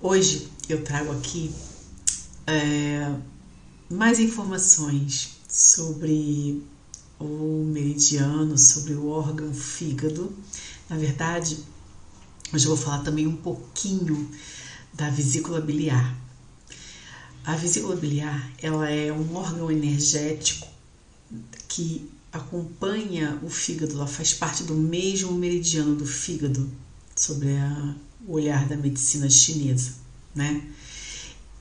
Hoje eu trago aqui é, mais informações sobre o meridiano, sobre o órgão fígado. Na verdade, hoje eu vou falar também um pouquinho da vesícula biliar. A vesícula biliar, ela é um órgão energético que acompanha o fígado, ela faz parte do mesmo meridiano do fígado, sobre a, o olhar da medicina chinesa, né?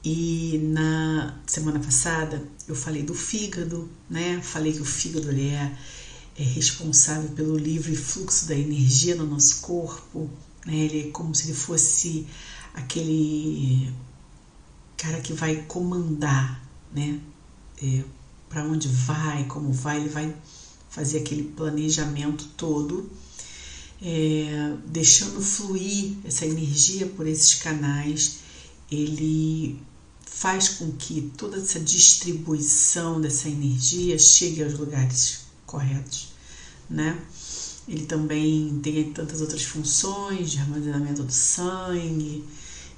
E na semana passada eu falei do fígado, né? Falei que o fígado ele é, é responsável pelo livre fluxo da energia no nosso corpo, né? Ele é como se ele fosse aquele cara que vai comandar, né? É, para onde vai, como vai, ele vai fazer aquele planejamento todo, é, deixando fluir essa energia por esses canais, ele faz com que toda essa distribuição dessa energia chegue aos lugares corretos, né? Ele também tem tantas outras funções de armazenamento do sangue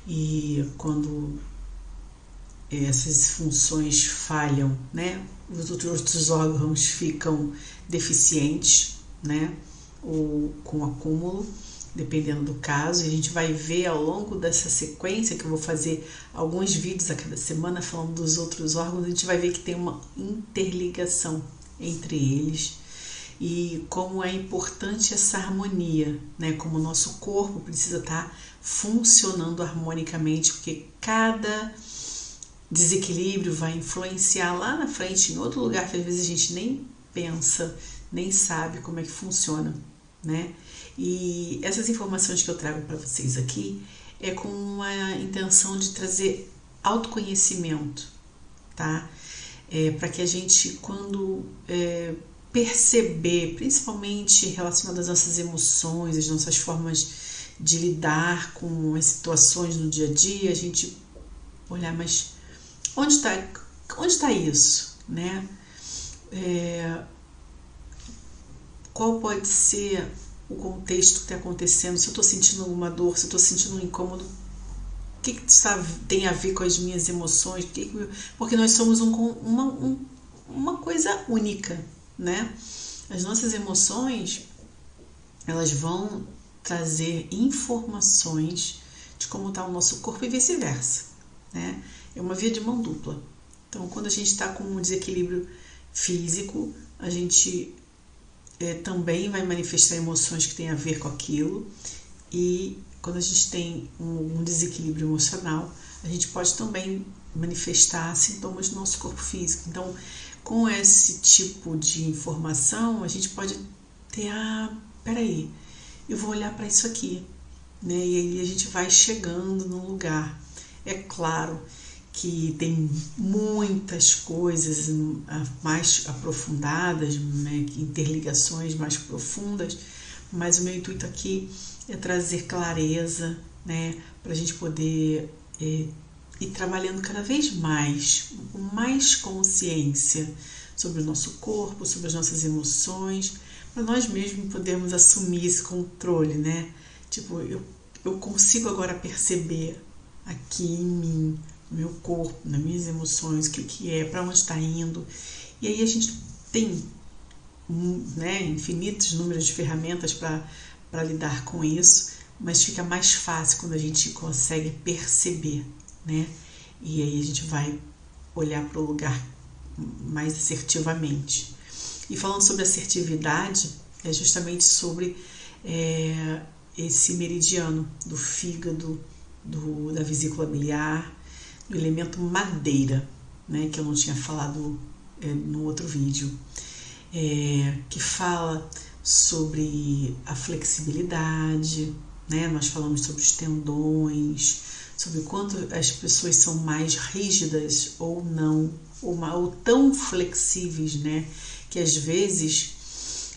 e quando essas funções falham, né? Os outros órgãos ficam deficientes, né? Ou com acúmulo, dependendo do caso. E a gente vai ver ao longo dessa sequência, que eu vou fazer alguns vídeos a cada semana falando dos outros órgãos, a gente vai ver que tem uma interligação entre eles e como é importante essa harmonia, né? Como o nosso corpo precisa estar funcionando harmonicamente, porque cada desequilíbrio vai influenciar lá na frente em outro lugar que às vezes a gente nem pensa, nem sabe como é que funciona, né? E essas informações que eu trago para vocês aqui é com a intenção de trazer autoconhecimento, tá? É, para que a gente, quando é, perceber, principalmente relacionado às nossas emoções, às nossas formas de lidar com as situações no dia a dia, a gente olhar, mas Onde está onde está isso, né? É, qual pode ser o contexto que está acontecendo? Se eu estou sentindo alguma dor, se eu estou sentindo um incômodo, o que, que está, tem a ver com as minhas emoções? Que, porque nós somos um, uma, um, uma coisa única, né? As nossas emoções, elas vão trazer informações de como está o nosso corpo e vice-versa, né? é uma via de mão dupla. Então, quando a gente está com um desequilíbrio físico, a gente é, também vai manifestar emoções que têm a ver com aquilo, e quando a gente tem um, um desequilíbrio emocional, a gente pode também manifestar sintomas do nosso corpo físico. Então, com esse tipo de informação, a gente pode ter, ah, peraí, eu vou olhar para isso aqui, né? E aí a gente vai chegando num lugar. É claro que tem muitas coisas mais aprofundadas, né, interligações mais profundas, mas o meu intuito aqui é trazer clareza, né, para a gente poder é, ir trabalhando cada vez mais, com mais consciência sobre o nosso corpo, sobre as nossas emoções, para nós mesmos podermos assumir esse controle, né? Tipo, eu, eu consigo agora perceber aqui em mim no meu corpo, nas minhas emoções, o que, que é, para onde está indo. E aí a gente tem né, infinitos números de ferramentas para lidar com isso, mas fica mais fácil quando a gente consegue perceber, né? E aí a gente vai olhar para o lugar mais assertivamente. E falando sobre assertividade, é justamente sobre é, esse meridiano do fígado, do, da vesícula biliar, elemento madeira, né, que eu não tinha falado é, no outro vídeo, é, que fala sobre a flexibilidade, né, nós falamos sobre os tendões, sobre quanto as pessoas são mais rígidas ou não, ou, ou tão flexíveis, né, que às vezes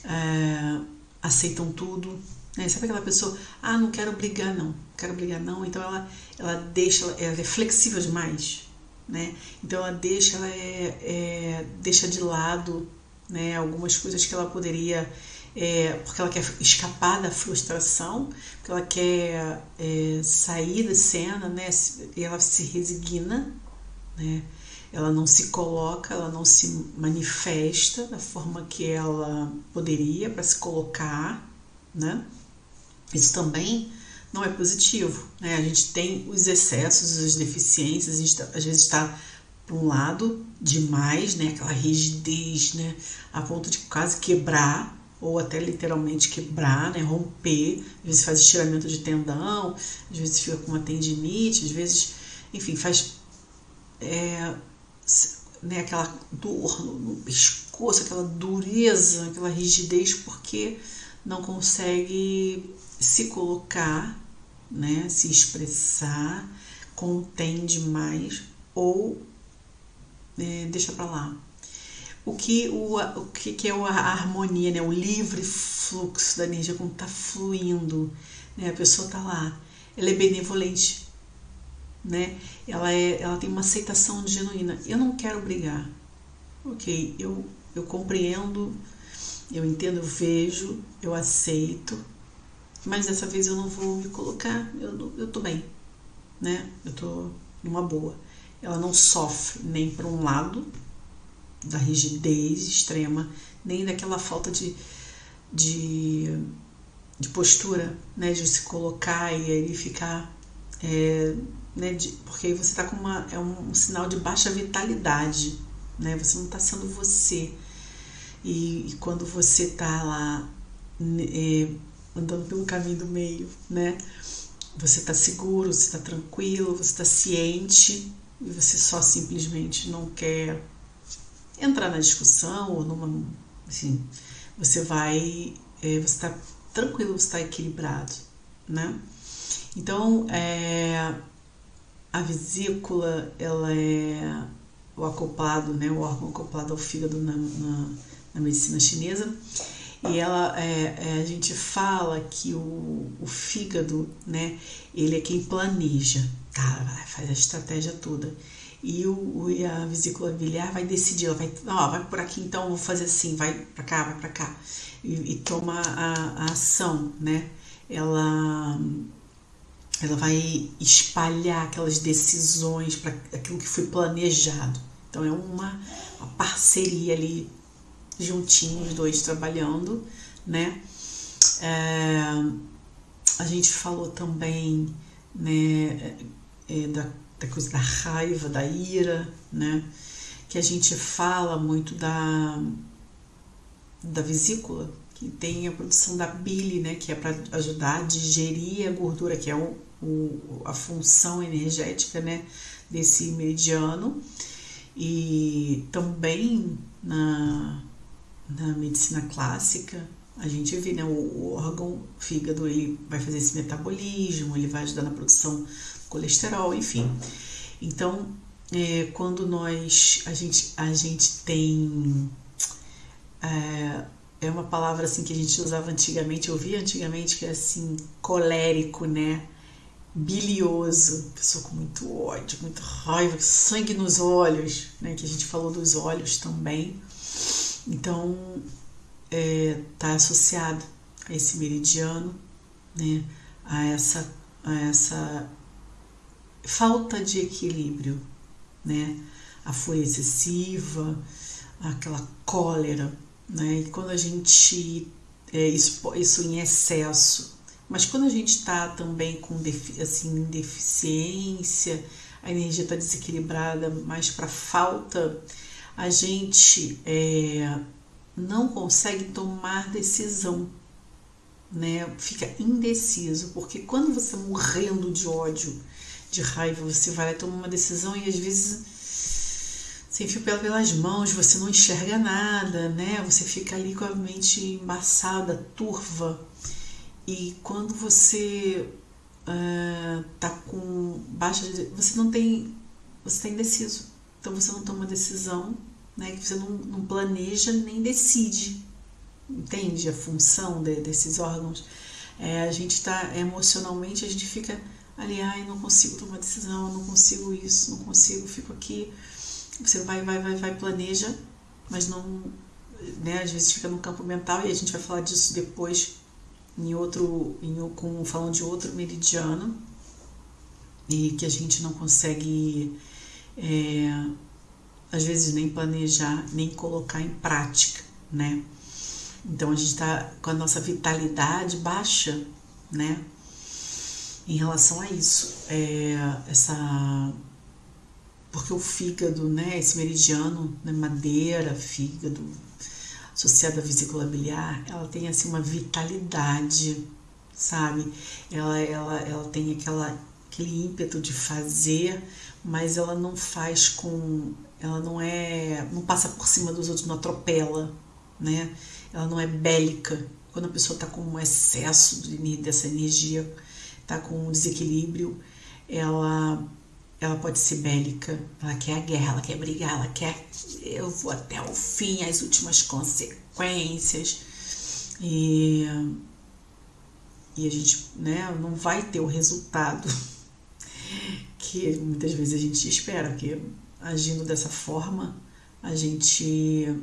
é, aceitam tudo, né? Sabe aquela pessoa, ah, não quero brigar não, quero brigar não, então ela, ela deixa, ela é flexível demais, né? Então ela deixa, ela é, é, deixa de lado né, algumas coisas que ela poderia é, porque ela quer escapar da frustração, porque ela quer é, sair da cena, né? E ela se resigna, né? Ela não se coloca, ela não se manifesta da forma que ela poderia para se colocar, né? Isso também não é positivo, né? A gente tem os excessos, as deficiências, a gente tá, às vezes está para um lado demais, né? Aquela rigidez, né? A ponto de quase quebrar ou até literalmente quebrar, né? Romper. Às vezes faz estiramento de tendão, às vezes fica com uma tendinite, às vezes, enfim, faz é, né, aquela dor no pescoço, aquela dureza, aquela rigidez, porque não consegue se colocar, né, se expressar, contém demais ou é, deixa para lá. O que, o, o que, que é a harmonia, né, o livre fluxo da energia, como está fluindo, né, a pessoa está lá, ela é benevolente, né? Ela, é, ela tem uma aceitação genuína. Eu não quero brigar. Ok, eu, eu compreendo, eu entendo, eu vejo, eu aceito, mas dessa vez eu não vou me colocar, eu, eu tô bem, né? Eu tô numa boa. Ela não sofre nem por um lado da rigidez extrema, nem daquela falta de, de, de postura, né? De se colocar e aí ficar é, né, de, porque aí você está com uma, é um, um, sinal de baixa vitalidade, né, você não está sendo você. E, e, quando você está lá é, andando pelo caminho do meio, né, você está seguro, você está tranquilo, você está ciente e você só simplesmente não quer entrar na discussão ou numa. Assim, você vai. É, você está tranquilo, você está equilibrado, né? Então, é, a vesícula, ela é o acoplado, né, o órgão acoplado ao fígado na, na, na medicina chinesa. E ela, é, é, a gente fala que o, o fígado, né, ele é quem planeja, tá, faz a estratégia toda. E, o, e a vesícula biliar vai decidir, ela vai, ó, vai por aqui então, vou fazer assim, vai para cá, vai para cá. E, e toma a, a ação, né? Ela ela vai espalhar aquelas decisões para aquilo que foi planejado. Então é uma, uma parceria ali juntinhos, os dois trabalhando, né? É, a gente falou também né, é, da, da coisa da raiva, da ira, né? Que a gente fala muito da, da vesícula, que tem a produção da bile, né? Que é para ajudar a digerir a gordura, que é o, o, a função energética né, desse meridiano. E também na, na medicina clássica, a gente vê né, o, o órgão fígado ele vai fazer esse metabolismo, ele vai ajudar na produção do colesterol, enfim. Então, é, quando nós a gente, a gente tem é, é uma palavra assim que a gente usava antigamente, eu ouvia antigamente que é assim colérico, né? bilioso, pessoa com muito ódio, muita raiva, sangue nos olhos, né? Que a gente falou dos olhos também. Então, é, tá associado a esse meridiano, né? A essa, a essa falta de equilíbrio, né? A fúria excessiva, aquela cólera, né? E quando a gente é, isso, isso em excesso mas quando a gente está também com assim, deficiência, a energia está desequilibrada mais para falta, a gente é, não consegue tomar decisão, né? Fica indeciso, porque quando você está morrendo de ódio, de raiva, você vai lá e toma uma decisão e às vezes sem fio pelas mãos, você não enxerga nada, né? Você fica ali com a mente embaçada, turva. E quando você uh, com baixa. Você não tem. Você está indeciso. Então você não toma decisão, né? Você não, não planeja nem decide. Entende a função de, desses órgãos? É, a gente está emocionalmente, a gente fica ali, ai, não consigo tomar decisão, não consigo isso, não consigo, fico aqui. Você vai, vai, vai, vai, planeja, mas não né, às vezes fica no campo mental e a gente vai falar disso depois em outro, em, com, falando de outro meridiano e que a gente não consegue é, às vezes nem planejar, nem colocar em prática, né? Então a gente está com a nossa vitalidade baixa, né? Em relação a isso, é, essa porque o fígado, né, esse meridiano, né, madeira, fígado, associado à vesícula biliar, ela tem assim uma vitalidade, sabe? Ela, ela, ela tem aquela, aquele ímpeto de fazer, mas ela não faz com, ela não é, não passa por cima dos outros, não atropela, né? Ela não é bélica. Quando a pessoa está com um excesso de, dessa energia, está com um desequilíbrio, ela ela pode ser bélica, ela quer a guerra, ela quer brigar, ela quer eu vou até o fim, as últimas consequências. E, e a gente né, não vai ter o resultado que muitas vezes a gente espera, porque agindo dessa forma a gente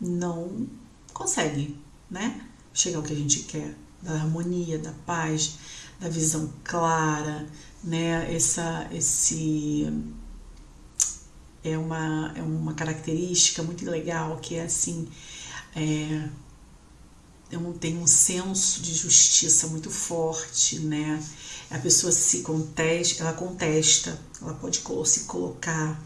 não consegue né, chegar ao que a gente quer, da harmonia, da paz, da visão clara, né? Essa, esse é uma, é uma característica muito legal que é assim é, tem um senso de justiça muito forte, né? A pessoa se contesta, ela contesta, ela pode se colocar,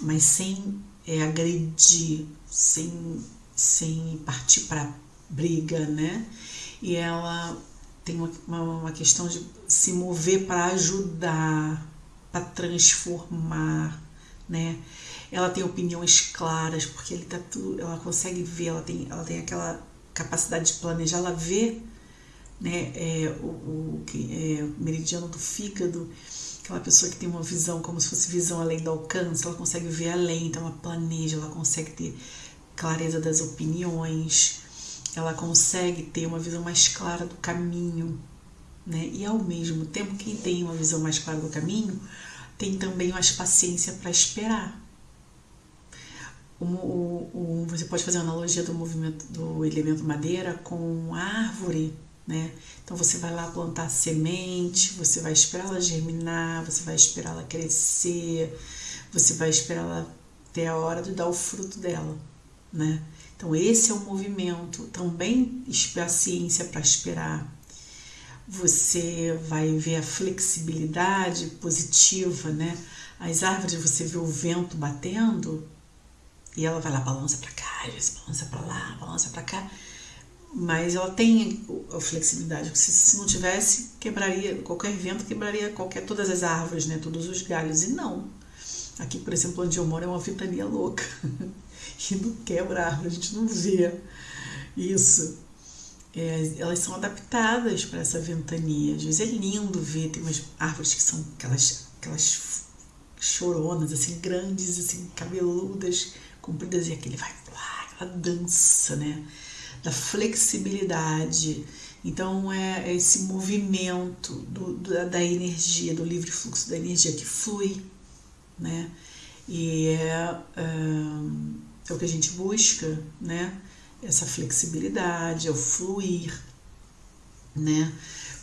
mas sem é, agredir, sem, sem partir para briga, né? E ela tem uma, uma questão de se mover para ajudar, para transformar, né? Ela tem opiniões claras, porque ele tá tudo, ela consegue ver, ela tem, ela tem aquela capacidade de planejar, ela vê né, é, o, o é, meridiano do fígado, aquela pessoa que tem uma visão como se fosse visão além do alcance, ela consegue ver além, então ela planeja, ela consegue ter clareza das opiniões, ela consegue ter uma visão mais clara do caminho, né? E ao mesmo tempo, quem tem uma visão mais clara do caminho tem também mais paciência para esperar. O, o, o, você pode fazer uma analogia do movimento do elemento madeira com árvore, né? Então você vai lá plantar semente, você vai esperar ela germinar, você vai esperar ela crescer, você vai esperar ela ter a hora de dar o fruto dela, né? Então, esse é o movimento. Também paciência para esperar. Você vai ver a flexibilidade positiva, né? As árvores, você vê o vento batendo e ela vai lá, balança para cá, às vezes balança para lá, balança para cá. Mas ela tem a flexibilidade. Se, se não tivesse, quebraria, qualquer vento quebraria qualquer, todas as árvores, né? Todos os galhos. E não. Aqui, por exemplo, onde eu moro é uma ventania louca. e não quebra árvore, a gente não vê isso. É, elas são adaptadas para essa ventania. Às vezes é lindo ver, tem umas árvores que são aquelas, aquelas choronas, assim, grandes, assim, cabeludas, compridas, e aquele vai, aquela dança, né? Da flexibilidade. Então é, é esse movimento do, da, da energia, do livre fluxo da energia que flui, né? E é, é o que a gente busca, né? Essa flexibilidade, é o fluir, né?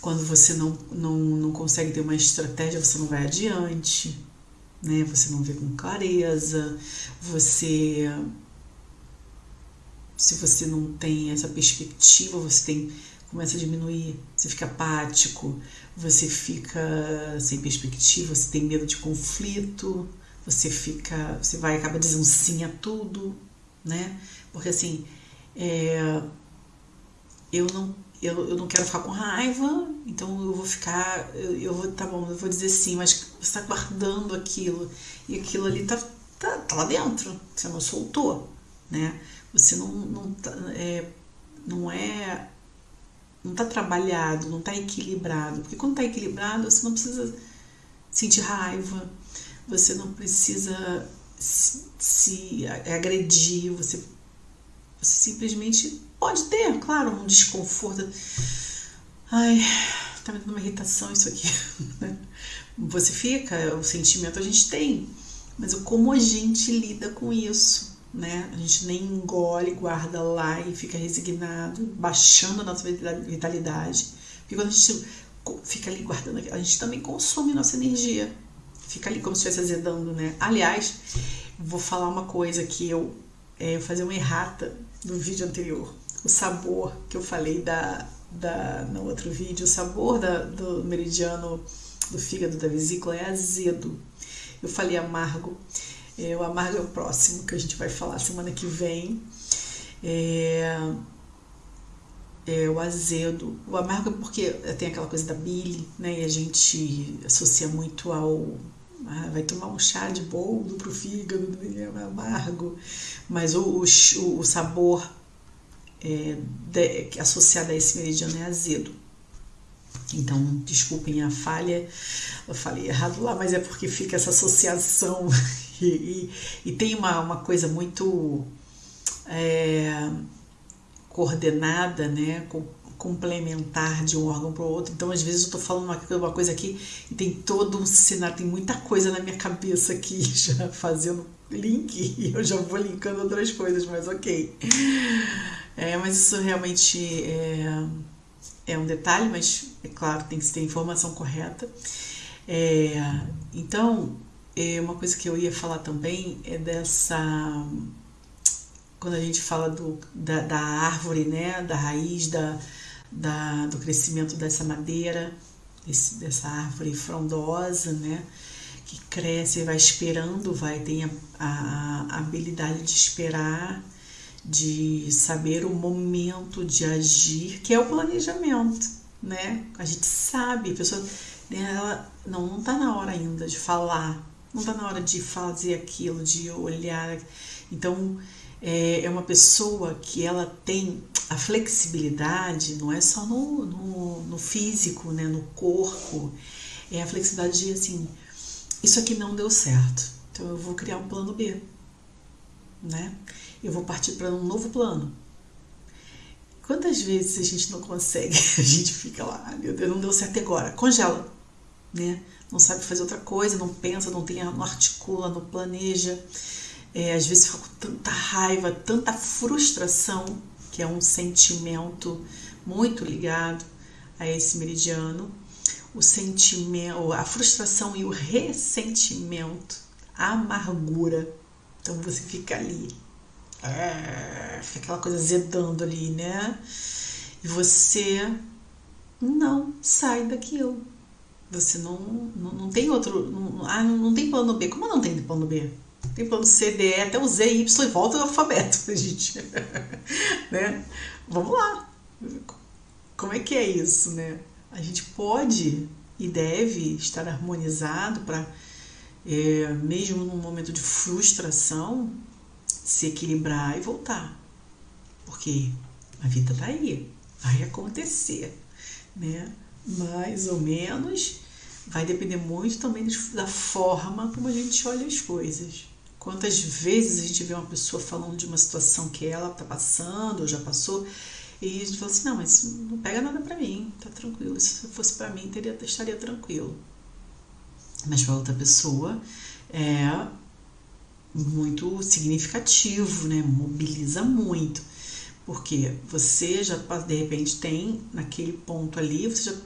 Quando você não, não, não consegue ter uma estratégia, você não vai adiante, né? Você não vê com clareza, você se você não tem essa perspectiva, você tem começa a diminuir, você fica apático, você fica sem perspectiva, você tem medo de conflito, você fica, você vai acaba dizendo sim a tudo, né? Porque assim, é, eu não eu, eu não quero ficar com raiva, então eu vou ficar, eu, eu vou, tá bom, eu vou dizer sim, mas você está guardando aquilo e aquilo ali tá, tá, tá lá dentro, você não soltou, né? Você não, não, tá, é, não é não está trabalhado, não está equilibrado. Porque quando está equilibrado, você não precisa sentir raiva, você não precisa se, se agredir, você, você, simplesmente pode ter, claro, um desconforto. Ai, tá me dando uma irritação isso aqui. Você fica, o sentimento a gente tem, mas como a gente lida com isso, né? A gente nem engole, guarda lá e fica resignado, baixando a nossa vitalidade. Porque quando a gente fica ali guardando, a gente também consome nossa energia. Fica ali como se estivesse azedando, né? Aliás, vou falar uma coisa que eu é, fazer uma errata do vídeo anterior. O sabor que eu falei da, da, no outro vídeo, o sabor da, do meridiano do fígado da vesícula é azedo. Eu falei amargo. É, o amargo é o próximo que a gente vai falar semana que vem. É, é, o azedo. O amargo é porque tem aquela coisa da bile, né? E a gente associa muito ao. Ah, vai tomar um chá de boldo pro fígado, é amargo. Mas o, o, o sabor é, de, associado a esse meridiano é azedo. Então, desculpem a falha, eu falei errado lá, mas é porque fica essa associação e, e, e tem uma, uma coisa muito é, coordenada, né, com, complementar de um órgão para o outro. Então, às vezes, eu estou falando uma, coisa aqui e tem todo um cenário, tem muita coisa na minha cabeça aqui já fazendo link e eu já vou linkando outras coisas, mas ok. É, mas isso realmente é, é um detalhe, mas é claro, tem que ter informação correta. É, então, é uma coisa que eu ia falar também é dessa. Quando a gente fala do, da, da árvore, né, da raiz, da, da, do crescimento dessa madeira, esse, dessa árvore frondosa, né, que cresce e vai esperando, vai ter a, a, a habilidade de esperar de saber o momento de agir, que é o planejamento, né? A gente sabe, a pessoa, né, ela não não tá na hora ainda de falar, não tá na hora de fazer aquilo, de olhar. Então, é, é uma pessoa que ela tem a flexibilidade, não é só no, no, no físico, né, no corpo, é a flexibilidade de assim, isso aqui não deu certo, então eu vou criar um plano B, né? eu vou partir para um novo plano. Quantas vezes a gente não consegue? A gente fica lá, ah, meu Deus, não deu certo agora. Congela, né? Não sabe fazer outra coisa, não pensa, não tem, não articula, não planeja. É, às vezes fica com tanta raiva, tanta frustração, que é um sentimento muito ligado a esse meridiano. O sentimento, a frustração e o ressentimento, a amargura. Então você fica ali é, fica aquela coisa zedando ali, né? E você não sai daquilo. Você não, não, não tem outro. Não, ah, não tem plano B. Como não tem plano B? Tem plano C, D, E, até o Z, Y e volta ao alfabeto, gente. né? Vamos lá. Como é que é isso, né? A gente pode e deve estar harmonizado para, é, mesmo num momento de frustração, se equilibrar e voltar. Porque a vida tá aí, vai acontecer, né? Mais ou menos vai depender muito também da forma como a gente olha as coisas. Quantas vezes a gente vê uma pessoa falando de uma situação que ela tá passando ou já passou e a gente fala assim: não, mas não pega nada para mim, tá tranquilo. Se fosse para mim, teria, estaria tranquilo. Mas para outra pessoa é muito significativo, né? Mobiliza muito. Porque você já, de repente, tem naquele ponto ali, você já,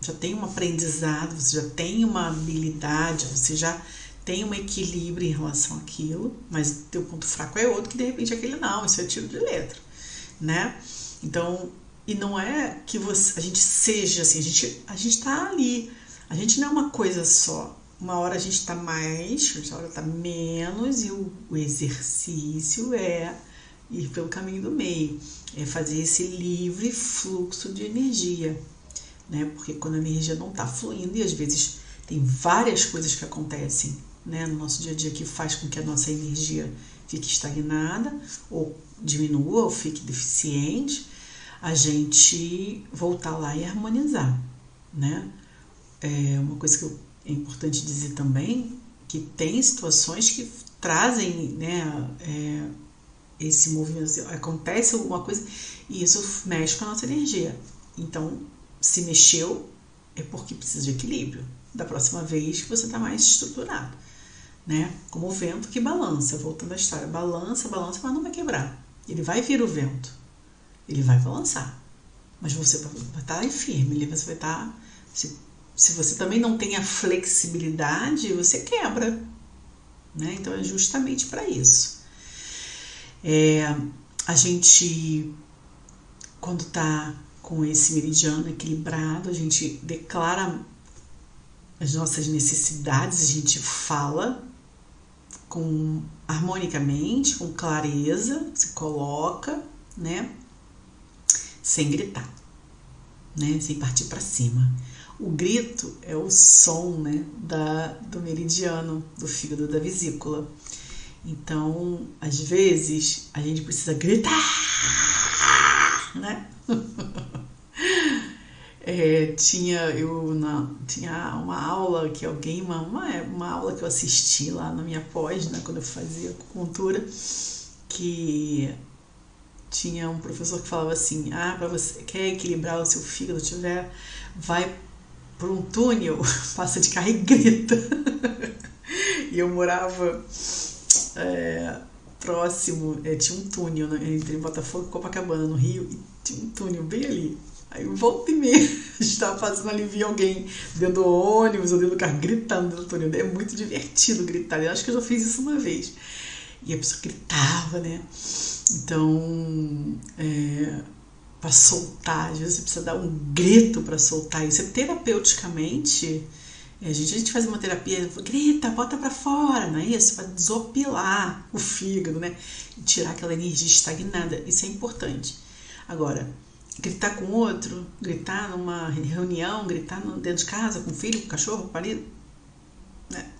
já tem um aprendizado, você já tem uma habilidade, você já tem um equilíbrio em relação àquilo, mas teu ponto fraco é outro que de repente aquele não, isso é tiro de letra, né? Então, e não é que você, a gente seja assim, a gente a gente tá ali. A gente não é uma coisa só uma hora a gente está mais, outra hora está menos, e o, o, exercício é ir pelo caminho do meio, é fazer esse livre fluxo de energia, né? Porque quando a energia não está fluindo, e às vezes tem várias coisas que acontecem né, no nosso dia a dia que faz com que a nossa energia fique estagnada, ou diminua, ou fique deficiente, a gente voltar lá e harmonizar, né? É uma coisa que é importante dizer também que tem situações que trazem né, é, esse movimento, assim, acontece alguma coisa e isso mexe com a nossa energia. Então, se mexeu, é porque precisa de equilíbrio. Da próxima vez que você está mais estruturado. Né? Como o vento que balança, voltando à história, balança, balança, mas não vai quebrar. Ele vai vir o vento, ele vai balançar, mas você vai estar firme, você vai estar. Se, se você também não tem a flexibilidade, você quebra, né? Então é justamente para isso. É, a gente, quando está com esse meridiano equilibrado, a gente declara as nossas necessidades, a gente fala com harmonicamente, com clareza, se coloca, né? Sem gritar, né? Sem partir para cima. O grito é o som, né, da do meridiano, do fígado da vesícula. Então, às vezes, a gente precisa gritar, né? É, tinha eu na, tinha uma aula que alguém uma, uma, aula que eu assisti lá na minha pós né, quando eu fazia acupuntura que tinha um professor que falava assim ah para você quer equilibrar o seu fígado? Tiver vai por um túnel passa de carro e grita. E eu morava é, próximo é, tinha um túnel né, entre Botafogo e Copacabana no Rio e tinha um túnel bem ali Aí volta e meia, tava fazendo ali, via alguém dentro do ônibus ou dentro do carro gritando dentro do. É muito divertido gritar. Eu acho que eu já fiz isso uma vez. E a pessoa gritava, né? Então, é, para soltar, às vezes você precisa dar um grito para soltar isso. É terapeuticamente, a gente, a gente faz uma terapia, grita, bota para fora, não é isso? Para desopilar o fígado, né? E tirar aquela energia estagnada. Isso é importante. Agora, gritar com outro, gritar numa reunião, gritar dentro de casa com o filho, com o cachorro, com o marido, né?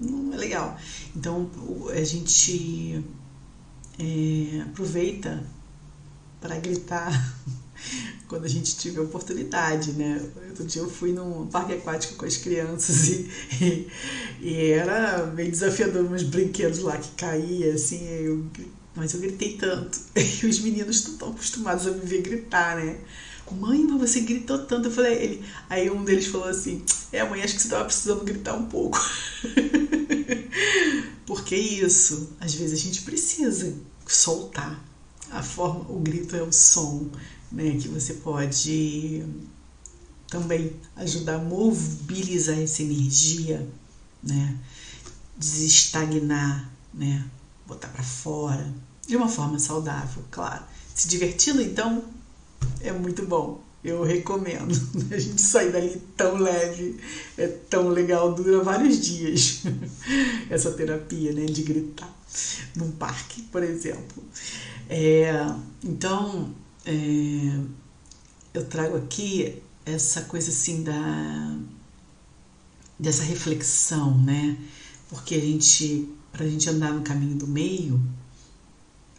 não é legal. Então a gente é, aproveita para gritar quando a gente tiver oportunidade, né? Outro dia eu fui num parque aquático com as crianças e, e, e era meio desafiador uns brinquedos lá que caía, assim, eu mas eu gritei tanto. E os meninos estão tão acostumados a me ver gritar, né? Mãe, mas você gritou tanto. Eu falei, ele. Aí um deles falou assim: É, mãe, acho que você estava precisando gritar um pouco. Porque isso, às vezes a gente precisa soltar. A forma, o grito é o som, né? Que você pode também ajudar a mobilizar essa energia, né? Desestagnar, né? Botar para fora, de uma forma saudável, claro. Se divertindo, então, é muito bom. Eu recomendo. A gente sair dali tão leve, é tão legal, dura vários dias essa terapia, né, de gritar num parque, por exemplo. É, então, é, eu trago aqui essa coisa assim da dessa reflexão, né? Porque a gente, para a gente andar no caminho do meio,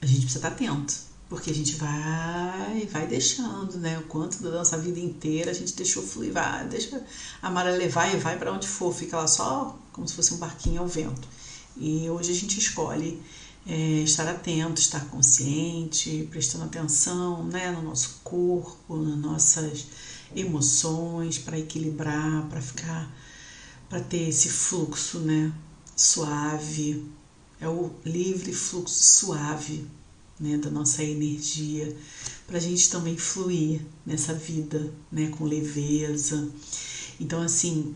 a gente precisa estar atento, porque a gente vai vai deixando, né? O quanto da nossa vida inteira a gente deixou fluir, vai, deixa a maré levar e vai para onde for, fica lá só como se fosse um barquinho ao vento. E hoje a gente escolhe é, estar atento, estar consciente, prestando atenção né, no nosso corpo, nas nossas emoções, para equilibrar, para ficar, para ter esse fluxo né, suave, é o livre fluxo suave né, da nossa energia, para a gente também fluir nessa vida né, com leveza. Então, assim,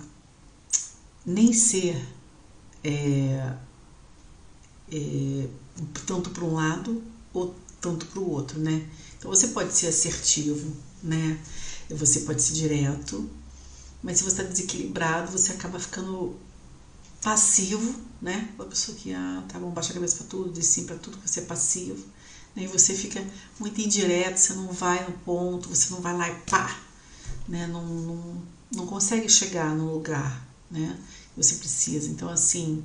nem ser é, é, tanto para um lado ou tanto para o outro, né? Então você pode ser assertivo, né? Você pode ser direto, mas se você está desequilibrado, você acaba ficando passivo, né? Uma pessoa que, ah, tá bom, baixa a cabeça para tudo, diz sim para tudo, você é passivo. Né? E você fica muito indireto, você não vai no ponto, você não vai lá e pá, né? Não, não, não consegue chegar no lugar, né? Você precisa. Então, assim,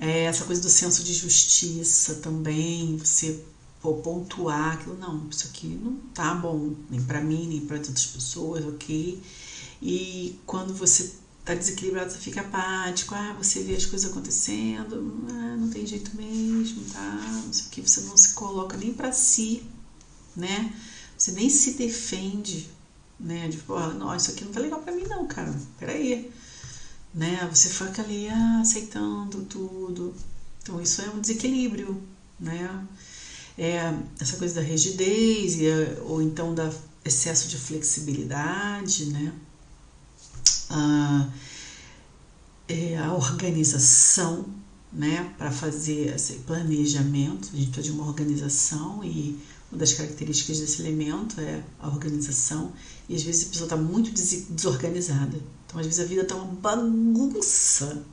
é essa coisa do senso de justiça também, você pô, pontuar aquilo, não, isso aqui não tá bom, nem para mim, nem para outras pessoas, ok? E quando você tá desequilibrado, você fica apático, ah, você vê as coisas acontecendo, ah, não tem jeito mesmo, tá? Não sei o que, você não se coloca nem para si, né? Você nem se defende, né? De, pô, não, isso aqui não tá legal para mim não, cara. Peraí. né? Você fica ali ah, aceitando tudo. Então isso é um desequilíbrio, né? É essa coisa da rigidez ou então da excesso de flexibilidade, né? Ah, é a organização, né? Para fazer esse planejamento, a gente precisa de uma organização e uma das características desse elemento é a organização. E às vezes a pessoa está muito desorganizada. Então, às vezes a vida está uma bagunça.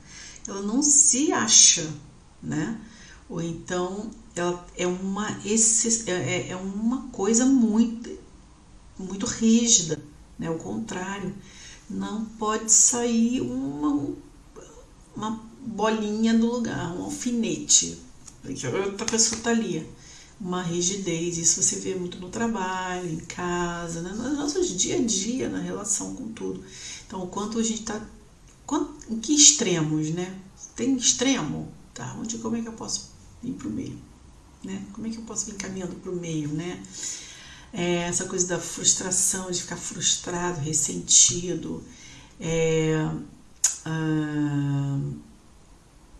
Ela não se acha, né? Ou então ela é uma, esse, é, é, é uma coisa muito, muito rígida, né? O contrário. Não pode sair uma, uma bolinha do lugar, um alfinete. Outra pessoa está ali uma rigidez. Isso você vê muito no trabalho, em casa, né? nos nossos dia a dia, na relação com tudo. Então, o quanto a gente está. Em que extremos, né? Tem extremo? Tá, onde, como é que eu posso ir para o meio? Né? Como é que eu posso vir caminhando para o meio, né? É, essa coisa da frustração, de ficar frustrado, ressentido. É, ah,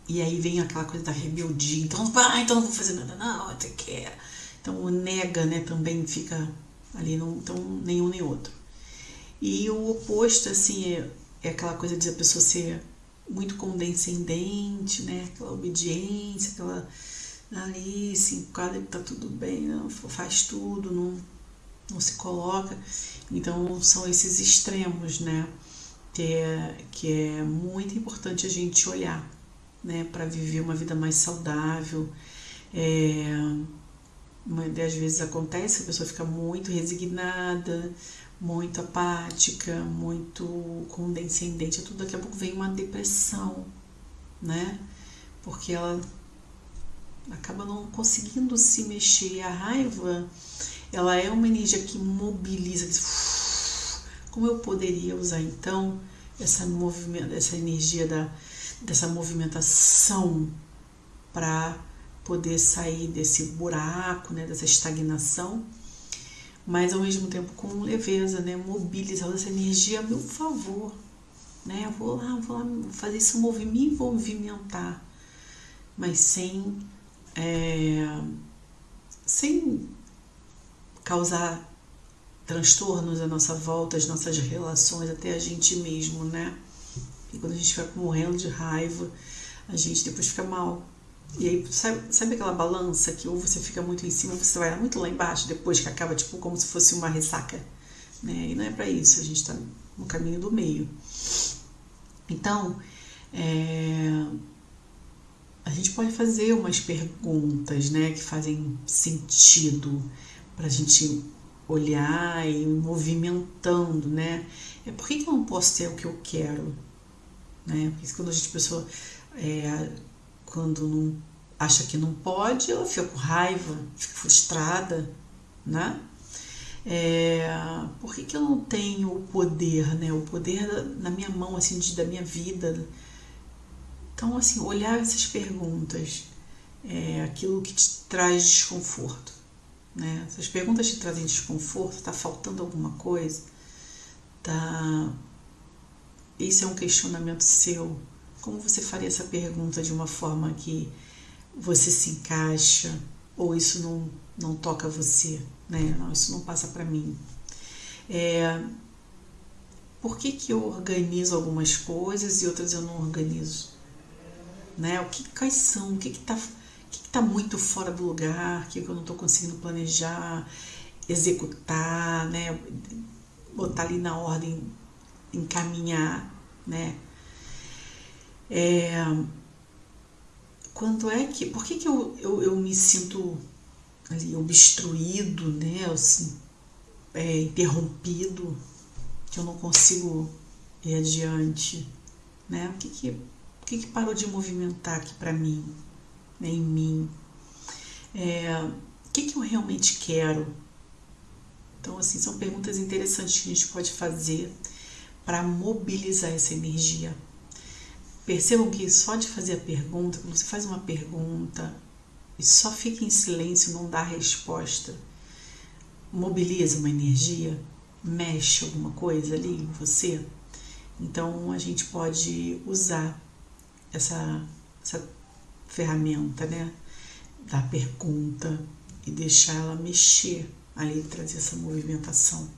e aí vem aquela coisa da rebeldia. Então, ah, então não vou fazer nada, não, até quer. Então, o nega, né, também fica ali, não, então, nenhum nem outro. E o oposto, assim, é, é aquela coisa de a pessoa ser muito condescendente, né, aquela obediência, aquela ali, se enquadra que tá tudo bem, não, faz tudo, não, não se coloca. Então, são esses extremos, né, que é, que é muito importante a gente olhar né, para viver uma vida mais saudável. É, às vezes acontece, a pessoa fica muito resignada, muito apática, muito condescendente, tudo daqui a pouco vem uma depressão, né? Porque ela acaba não conseguindo se mexer. A raiva, ela é uma energia que mobiliza. Como eu poderia usar então essa movimento, essa energia da dessa movimentação para poder sair desse buraco, né, dessa estagnação, mas ao mesmo tempo com leveza, né, mobilizar essa energia a meu favor, né, vou lá, vou lá fazer esse movimento, movimentar, mas sem é, sem causar transtornos à nossa volta, às nossas relações, até a gente mesmo, né? E quando a gente fica morrendo de raiva, a gente depois fica mal. E aí, sabe, sabe aquela balança que ou você fica muito em cima, ou você vai muito lá embaixo, depois que acaba, tipo, como se fosse uma ressaca. Né? E não é para isso, a gente está no caminho do meio. Então, é, a gente pode fazer umas perguntas né, que fazem sentido para a gente olhar e movimentando, né? É por que, que eu não posso ter o que eu quero? né? Porque quando a gente pessoa é, quando não acha que não pode, ela fica com raiva, fica frustrada, né? É, por que, que eu não tenho o poder, né? O poder na minha mão, assim, de, da minha vida. Então, assim, olhar essas perguntas, é aquilo que te traz desconforto, né? Essas perguntas te trazem desconforto, está faltando alguma coisa, tá esse é um questionamento seu. Como você faria essa pergunta de uma forma que você se encaixa ou isso não, não toca você? Né? Não, isso não passa para mim. É, por que, que eu organizo algumas coisas e outras eu não organizo? Né? O que, quais são? O que está que que tá muito fora do lugar? O que, eu não estou conseguindo planejar, executar, né? botar ali na ordem encaminhar, né? É, quando é que, por que, que eu, eu, eu me sinto ali obstruído, né? Assim, é, interrompido, que eu não consigo ir adiante, né? O que que, o que, que parou de movimentar aqui para mim, em mim? É, o que, que eu realmente quero? Então, assim, são perguntas interessantes que a gente pode fazer para mobilizar essa energia. Percebam que só de fazer a pergunta, quando você faz uma pergunta e só fica em silêncio, não dá resposta, mobiliza uma energia, mexe alguma coisa ali em você. Então a gente pode usar essa, essa ferramenta, né? Da pergunta e deixar ela mexer ali, trazer essa movimentação,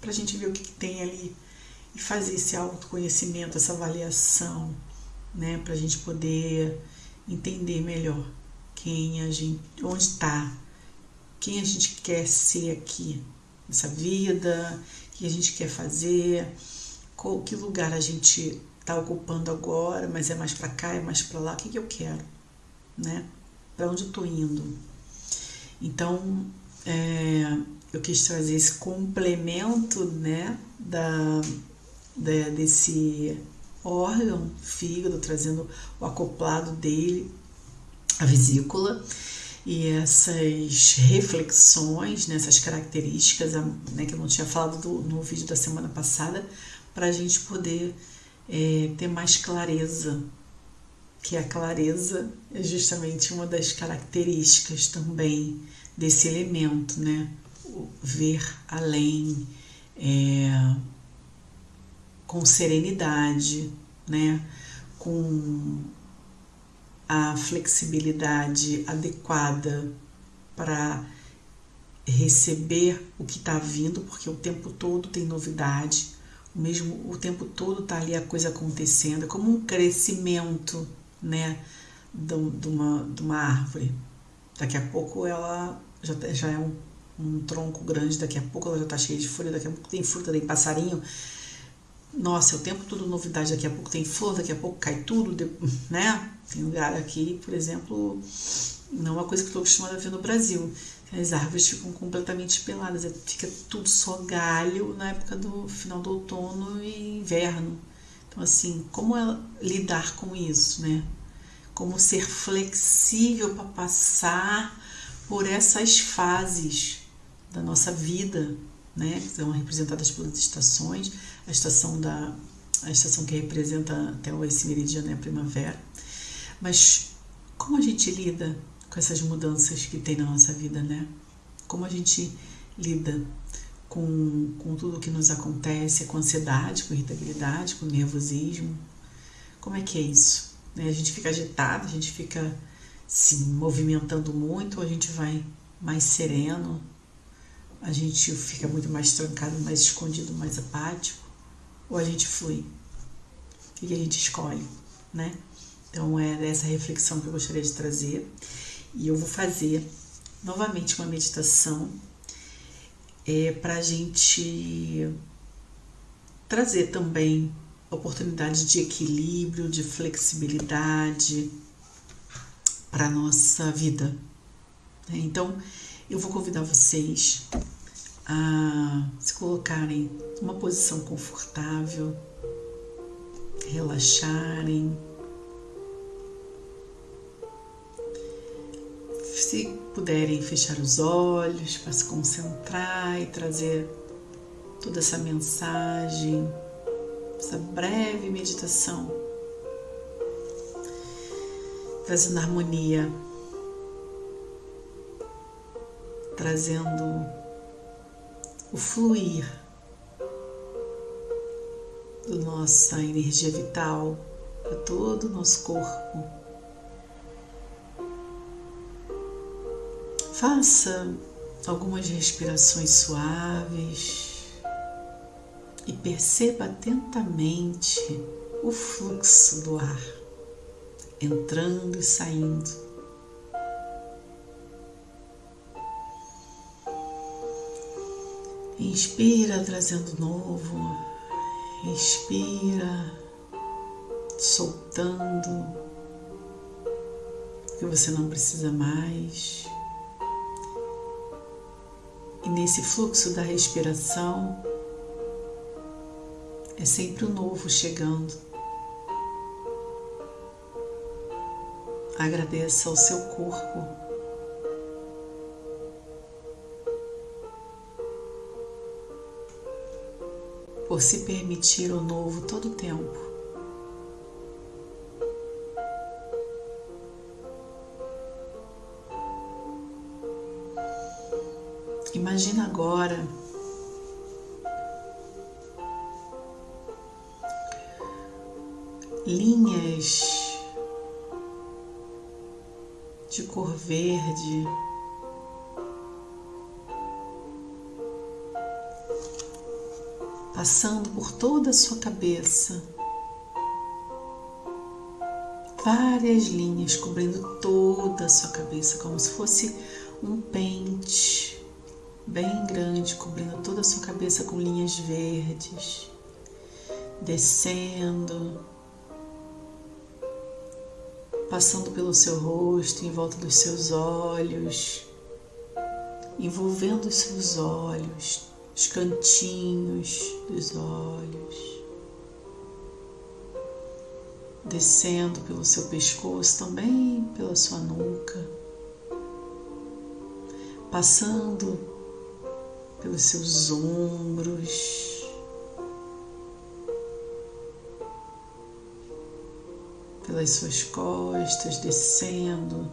para a gente ver o que, que tem ali e fazer esse autoconhecimento, essa avaliação, né? Para a gente poder entender melhor quem a gente, onde está, quem a gente quer ser aqui nessa vida, o que a gente quer fazer, qual que lugar a gente está ocupando agora, mas é mais para cá, é mais para lá, o que, que eu quero, né? Para onde eu estou indo? Então, é, eu quis trazer esse complemento, né, da, da, desse órgão, fígado, trazendo o acoplado dele, a vesícula, e essas reflexões, né, essas características, né, que eu não tinha falado do, no vídeo da semana passada, para a gente poder é, ter mais clareza, que a clareza é justamente uma das características também desse elemento, né? O ver além, é, com serenidade, né? Com a flexibilidade adequada para receber o que está vindo, porque o tempo todo tem novidade, o mesmo o tempo todo está ali a coisa acontecendo, é como um crescimento, né, de, de, uma, de uma árvore. Daqui a pouco ela já, tá, já é um, um tronco grande, daqui a pouco ela já está cheia de folha, daqui a pouco tem fruta, tem passarinho. Nossa, é o tempo todo novidade, daqui a pouco tem flor, daqui a pouco cai tudo, né? Tem lugar aqui, por exemplo, não é uma coisa que estou acostumada a ver no Brasil. As árvores ficam completamente peladas, é, fica tudo só galho na época do final do outono e inverno. Então, assim, como é lidar com isso, né? Como ser flexível para passar por essas fases da nossa vida, né? Que são representadas pelas estações, a estação da a estação que representa até esse meridiano é a primavera. Mas como a gente lida com essas mudanças que tem na nossa vida, né? Como a gente lida com, com tudo que nos acontece, com ansiedade, com irritabilidade, com nervosismo. Como é que é isso? Né? A gente fica agitado, a gente fica se movimentando muito, a gente vai mais sereno, a gente fica muito mais trancado, mais escondido, mais apático, ou a gente flui? O que a gente escolhe, né? Então é essa reflexão que eu gostaria de trazer e eu vou fazer novamente uma meditação é, para a gente trazer também oportunidades de equilíbrio, de flexibilidade, para a nossa vida. Né? Então, eu vou convidar vocês a se colocarem numa posição confortável, relaxarem. Se puderem fechar os olhos para se concentrar e trazer toda essa mensagem, essa breve meditação. Trazendo harmonia, trazendo o fluir da nossa energia vital para todo o nosso corpo. Faça algumas respirações suaves e perceba atentamente o fluxo do ar entrando e saindo. Inspira, trazendo novo. Inspira, soltando que você não precisa mais. E nesse fluxo da respiração, é sempre o novo chegando. Agradeça ao seu corpo. Por se permitir o novo todo o tempo. Imagina agora linhas de cor verde. Passando por toda a sua cabeça, várias linhas cobrindo toda a sua cabeça, como se fosse um pente bem grande cobrindo toda a sua cabeça com linhas verdes, descendo passando pelo seu rosto, em volta dos seus olhos, envolvendo os seus olhos, os cantinhos dos olhos, descendo pelo seu pescoço, também pela sua nuca, passando pelos seus ombros pelas suas costas, descendo.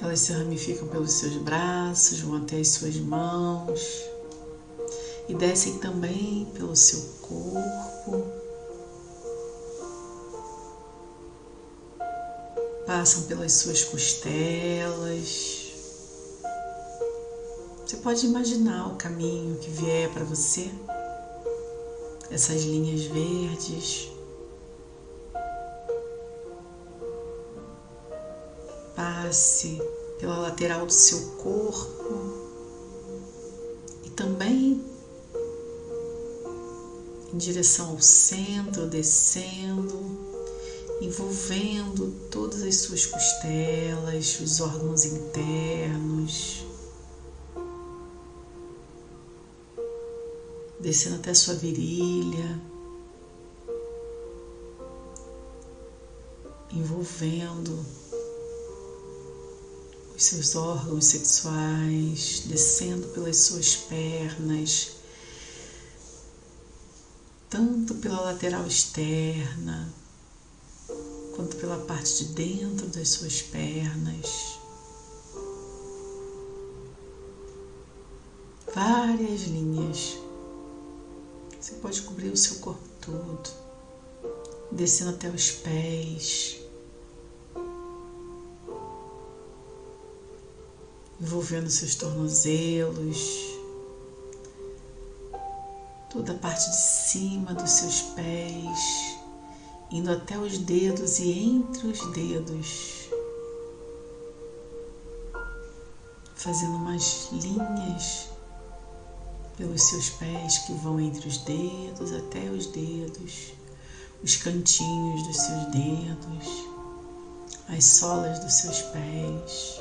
Elas se ramificam pelos seus braços, vão até as suas mãos e descem também pelo seu corpo. Passam pelas suas costelas. Você pode imaginar o caminho que vier para você essas linhas verdes. Passe pela lateral do seu corpo e também em direção ao centro, descendo, envolvendo todas as suas costelas, os órgãos internos. Descendo até sua virilha, envolvendo os seus órgãos sexuais, descendo pelas suas pernas, tanto pela lateral externa quanto pela parte de dentro das suas pernas. Várias linhas você pode cobrir o seu corpo todo, descendo até os pés, envolvendo seus tornozelos, toda a parte de cima dos seus pés, indo até os dedos e entre os dedos, fazendo umas linhas pelos seus pés que vão entre os dedos até os dedos, os cantinhos dos seus dedos, as solas dos seus pés.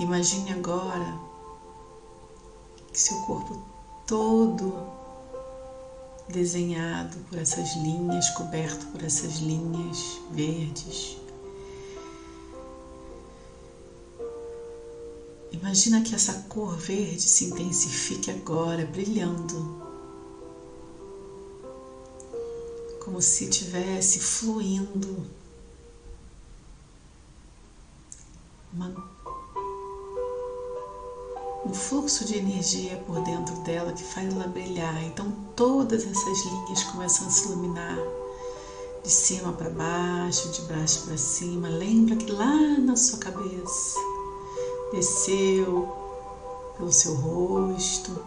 Imagine agora que seu corpo todo desenhado por essas linhas, coberto por essas linhas verdes Imagina que essa cor verde se intensifique agora, brilhando, como se estivesse fluindo uma, um fluxo de energia por dentro dela que faz ela brilhar. Então todas essas linhas começam a se iluminar de cima para baixo, de baixo para cima. Lembra que lá na sua cabeça desceu pelo seu rosto,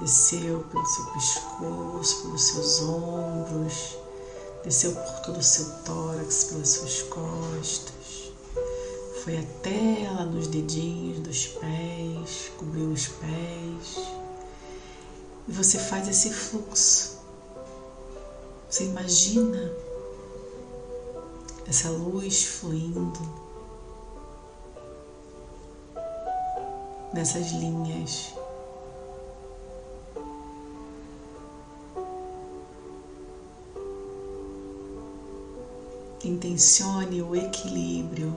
desceu pelo seu pescoço, pelos seus ombros, desceu por todo o seu tórax, pelas suas costas, foi até lá nos dedinhos dos pés, cobriu os pés. E você faz esse fluxo. Você imagina essa luz fluindo nessas linhas. Intencione o equilíbrio.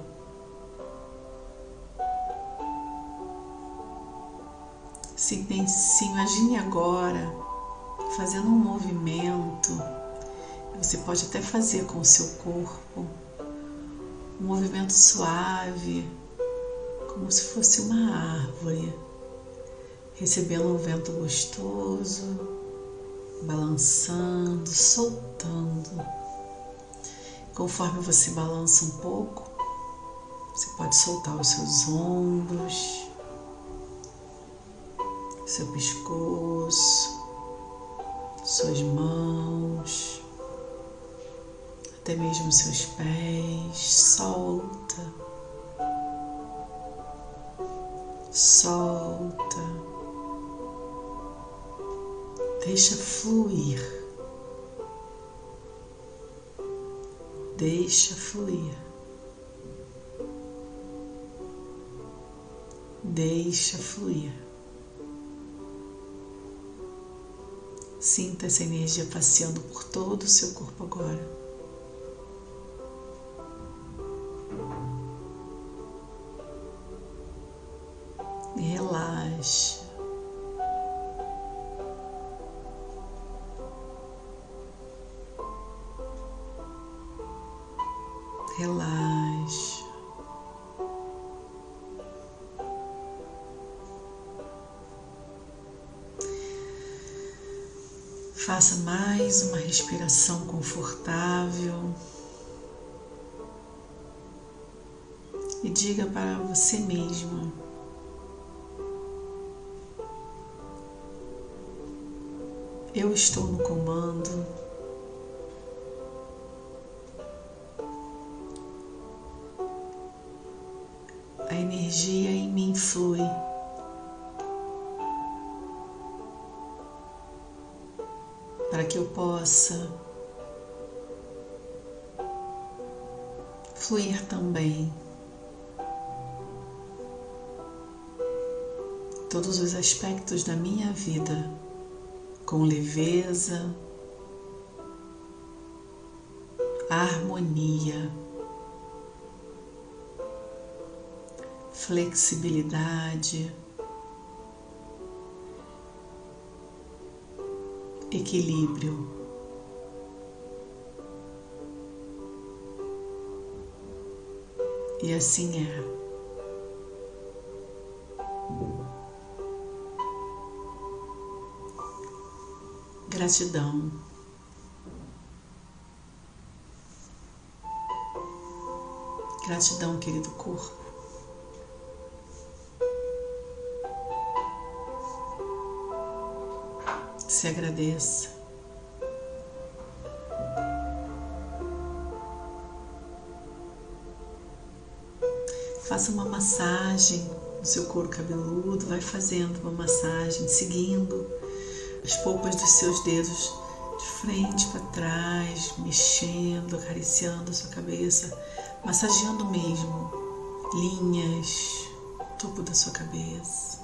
Se, se imagine agora fazendo um movimento, você pode até fazer com o seu corpo, um movimento suave como se fosse uma árvore recebendo um vento gostoso, balançando, soltando. Conforme você balança um pouco, você pode soltar os seus ombros, seu pescoço, suas mãos, até mesmo seus pés. Solta, solta, deixa fluir, deixa fluir. Deixa fluir. Sinta essa energia passeando por todo o seu corpo agora. Relaxa. Faça mais uma respiração confortável e diga para você mesmo: Eu estou no comando. Energia em mim flui. para que eu possa fluir também. Todos os aspectos da minha vida com leveza, harmonia, flexibilidade. equilíbrio. E assim é. Gratidão. Gratidão, querido corpo. Se agradeça. Faça uma massagem no seu couro cabeludo, vai fazendo uma massagem, seguindo as polpas dos seus dedos de frente para trás, mexendo, acariciando a sua cabeça, massageando mesmo linhas, topo da sua cabeça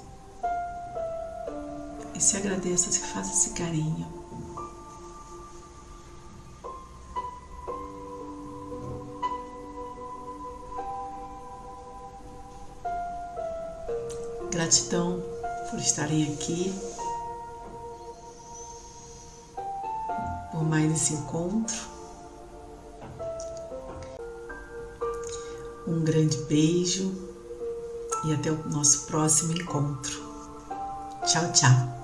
e se agradeça, se faça esse carinho. Gratidão por estarem aqui, por mais esse encontro. Um grande beijo e até o nosso próximo encontro. Tchau, tchau.